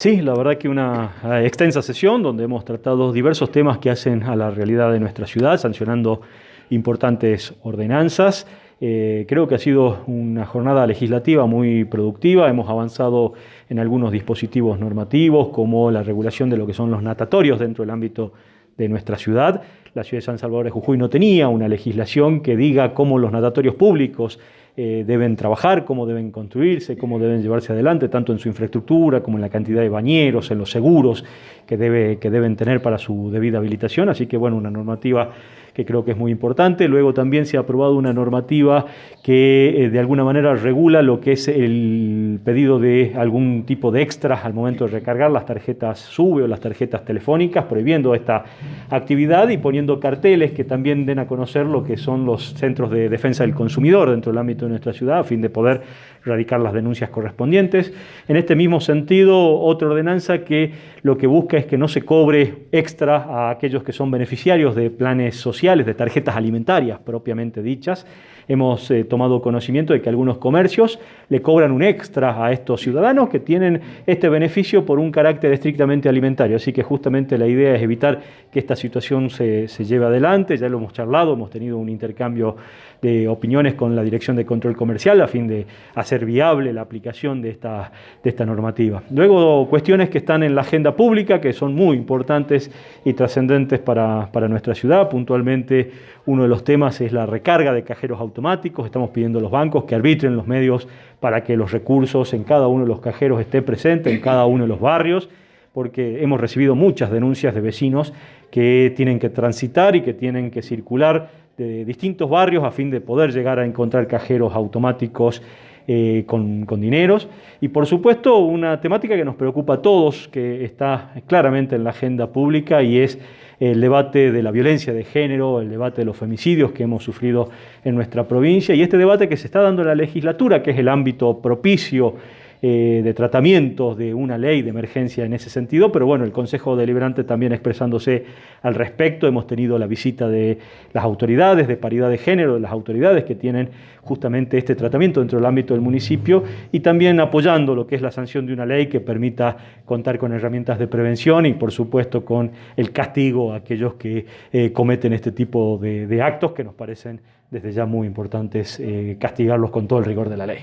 Sí, la verdad que una eh, extensa sesión donde hemos tratado diversos temas que hacen a la realidad de nuestra ciudad, sancionando importantes ordenanzas. Eh, creo que ha sido una jornada legislativa muy productiva, hemos avanzado en algunos dispositivos normativos como la regulación de lo que son los natatorios dentro del ámbito de nuestra ciudad. La ciudad de San Salvador de Jujuy no tenía una legislación que diga cómo los natatorios públicos eh, deben trabajar, cómo deben construirse, cómo deben llevarse adelante, tanto en su infraestructura como en la cantidad de bañeros, en los seguros que, debe, que deben tener para su debida habilitación. Así que, bueno, una normativa que creo que es muy importante. Luego también se ha aprobado una normativa que eh, de alguna manera regula lo que es el pedido de algún tipo de extras al momento de recargar las tarjetas SUBE o las tarjetas telefónicas, prohibiendo esta actividad y poniendo carteles que también den a conocer lo que son los centros de defensa del consumidor dentro del ámbito de nuestra ciudad, a fin de poder radicar las denuncias correspondientes. En este mismo sentido, otra ordenanza que lo que busca es que no se cobre extra a aquellos que son beneficiarios de planes sociales, de tarjetas alimentarias propiamente dichas. Hemos eh, tomado conocimiento de que algunos comercios le cobran un extra a estos ciudadanos que tienen este beneficio por un carácter estrictamente alimentario. Así que justamente la idea es evitar que esta situación se, se lleve adelante. Ya lo hemos charlado, hemos tenido un intercambio de opiniones con la Dirección de Control Comercial a fin de hacer viable la aplicación de esta, de esta normativa. Luego, cuestiones que están en la agenda pública, que son muy importantes y trascendentes para, para nuestra ciudad. Puntualmente, uno de los temas es la recarga de cajeros automáticos. Estamos pidiendo a los bancos que arbitren los medios para que los recursos en cada uno de los cajeros estén presentes en cada uno de los barrios porque hemos recibido muchas denuncias de vecinos que tienen que transitar y que tienen que circular de distintos barrios a fin de poder llegar a encontrar cajeros automáticos eh, con, con, dineros. Y por supuesto una temática que nos preocupa a todos, que está claramente en la agenda pública y es el debate de la violencia de género, el debate de los femicidios que hemos sufrido en nuestra provincia y este debate que se está dando en la legislatura, que es el ámbito propicio eh, de tratamientos de una ley de emergencia en ese sentido, pero bueno, el Consejo Deliberante también expresándose al respecto, hemos tenido la visita de las autoridades de paridad de género, de las autoridades que tienen justamente este tratamiento dentro del ámbito del municipio y también apoyando lo que es la sanción de una ley que permita contar con herramientas de prevención y por supuesto con el castigo a aquellos que eh, cometen este tipo de, actos que nos parecen desde ya muy importantes eh, castigarlos con todo el rigor de la ley.